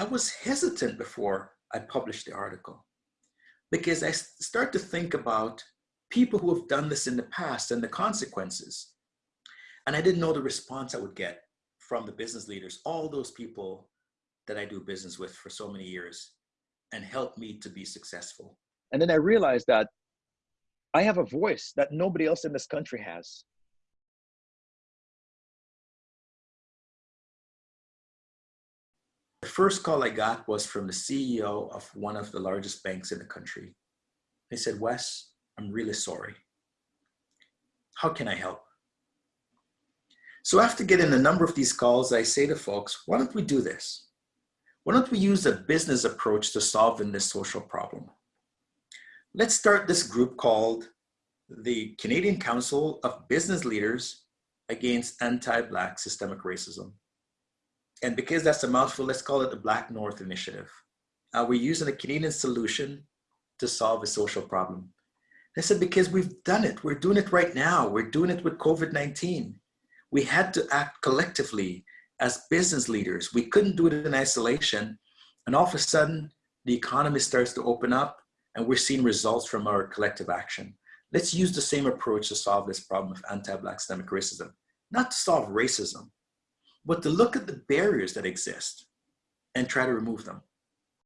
I was hesitant before I published the article because I start to think about people who have done this in the past and the consequences. And I didn't know the response I would get from the business leaders, all those people that I do business with for so many years and help me to be successful. And then I realized that I have a voice that nobody else in this country has. The first call I got was from the CEO of one of the largest banks in the country. He said, Wes, I'm really sorry. How can I help? So after getting a number of these calls, I say to folks, why don't we do this? Why don't we use a business approach to solving this social problem? Let's start this group called the Canadian Council of Business Leaders Against Anti-Black Systemic Racism. And because that's a mouthful, let's call it the Black North Initiative. Uh, we're using a Canadian solution to solve a social problem. I said, because we've done it. We're doing it right now. We're doing it with COVID-19. We had to act collectively as business leaders. We couldn't do it in isolation. And all of a sudden, the economy starts to open up and we're seeing results from our collective action. Let's use the same approach to solve this problem of anti-Black systemic racism. Not to solve racism, but to look at the barriers that exist and try to remove them.